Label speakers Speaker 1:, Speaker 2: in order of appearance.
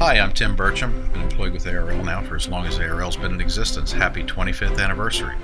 Speaker 1: Hi, I'm Tim Burcham. I've Been employed with ARL now for as long as ARL's been in existence. Happy 25th anniversary.